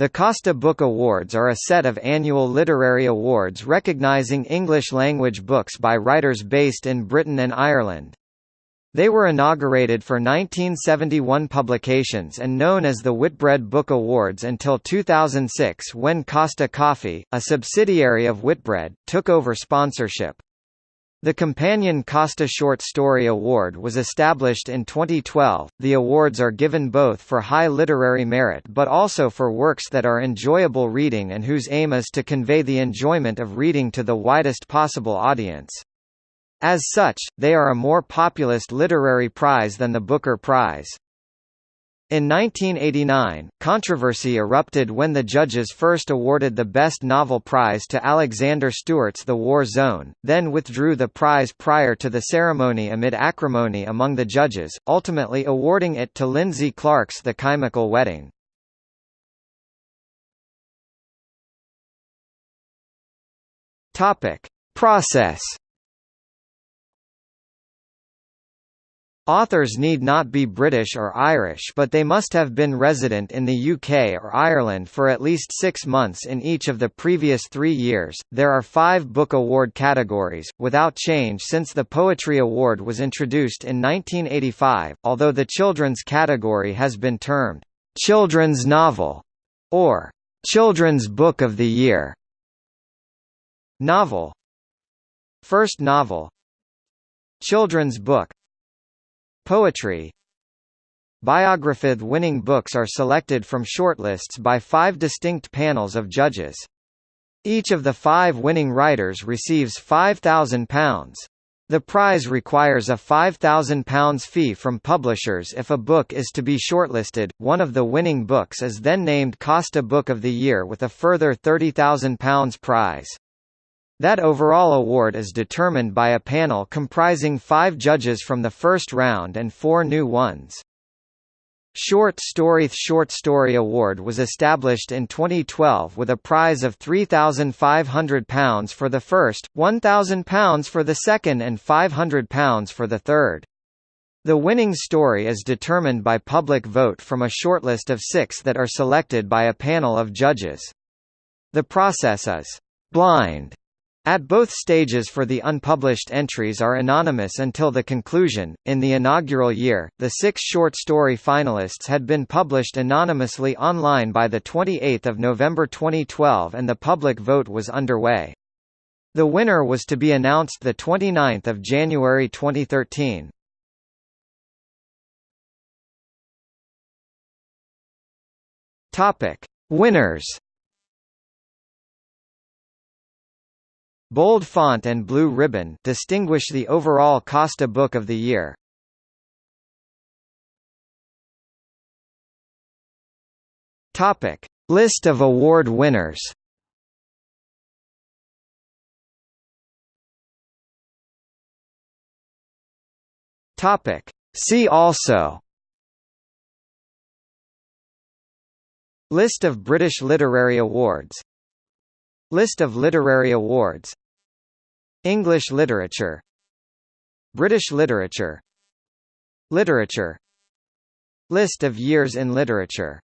The Costa Book Awards are a set of annual literary awards recognising English-language books by writers based in Britain and Ireland. They were inaugurated for 1971 publications and known as the Whitbread Book Awards until 2006 when Costa Coffee, a subsidiary of Whitbread, took over sponsorship. The Companion Costa Short Story Award was established in 2012. The awards are given both for high literary merit but also for works that are enjoyable reading and whose aim is to convey the enjoyment of reading to the widest possible audience. As such, they are a more populist literary prize than the Booker Prize. In 1989, controversy erupted when the judges first awarded the Best Novel Prize to Alexander Stuart's The War Zone, then withdrew the prize prior to the ceremony amid acrimony among the judges, ultimately awarding it to Lindsay Clark's The Chemical Wedding. Process Authors need not be British or Irish but they must have been resident in the UK or Ireland for at least six months in each of the previous three years. There are five book award categories, without change since the Poetry Award was introduced in 1985, although the children's category has been termed Children's Novel or Children's Book of the Year. Novel First novel Children's book Poetry Biography winning books are selected from shortlists by five distinct panels of judges. Each of the five winning writers receives £5,000. The prize requires a £5,000 fee from publishers if a book is to be shortlisted. One of the winning books is then named Costa Book of the Year with a further £30,000 prize. That overall award is determined by a panel comprising five judges from the first round and four new ones. Short Story The Short Story Award was established in 2012 with a prize of £3,500 for the first, £1,000 for the second and £500 for the third. The winning story is determined by public vote from a shortlist of six that are selected by a panel of judges. The process is blind at both stages for the unpublished entries are anonymous until the conclusion. In the inaugural year, the six short story finalists had been published anonymously online by the 28th of November 2012 and the public vote was underway. The winner was to be announced the 29th of January 2013. Topic: Winners Bold font and blue ribbon distinguish the overall Costa Book of the Year. Topic: List of award winners. Topic: See also. List of British Literary Awards. List of literary awards English literature British literature Literature List of years in literature